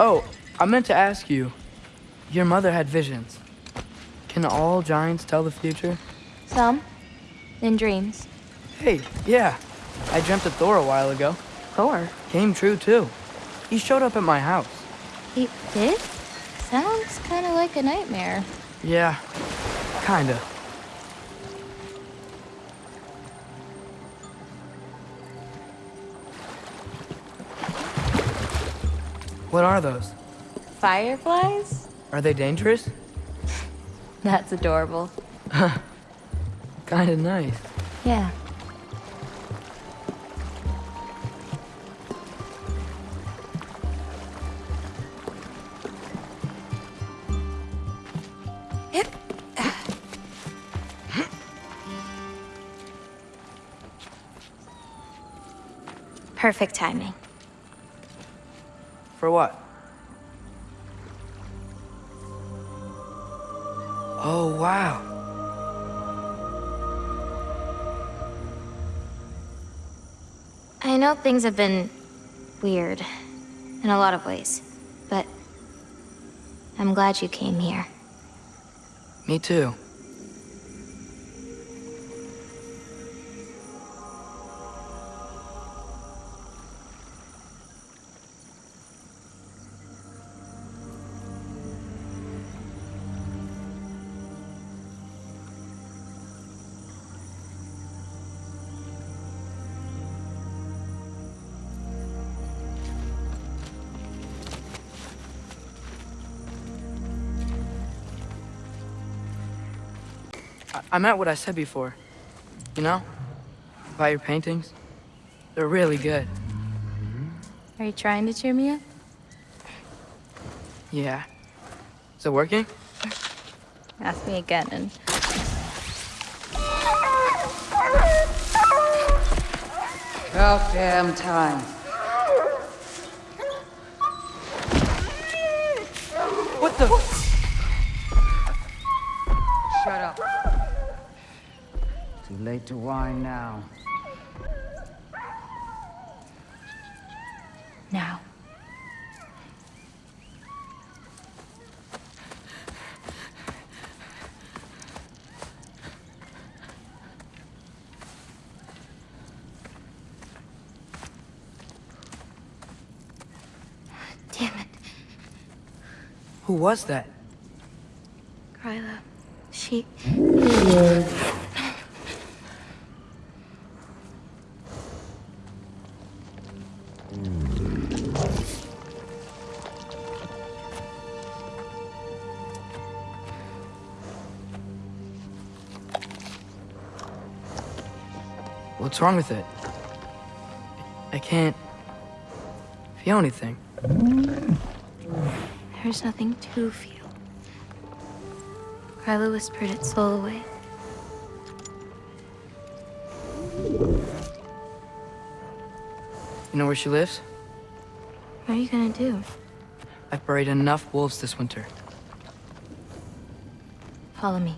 Oh, I meant to ask you. Your mother had visions. Can all giants tell the future? Some. In dreams. Hey, yeah. I dreamt of Thor a while ago. Thor? Came true, too. He showed up at my house. He did? Sounds kind of like a nightmare. Yeah, kinda. What are those? Fireflies? Are they dangerous? That's adorable. Kinda nice. Yeah. Perfect timing. For what? Oh, wow. I know things have been weird in a lot of ways, but I'm glad you came here. Me too. I, I meant what I said before. You know? About your paintings. They're really good. Are you trying to cheer me up? Yeah. Is it working? Ask me again and... About damn time. What the? Too late to whine now. Now. Damn it. Who was that? Gryla. She... What's wrong with it? I can't feel anything. There's nothing to feel. Gryla whispered its soul away. You know where she lives? What are you gonna do? I've buried enough wolves this winter. Follow me.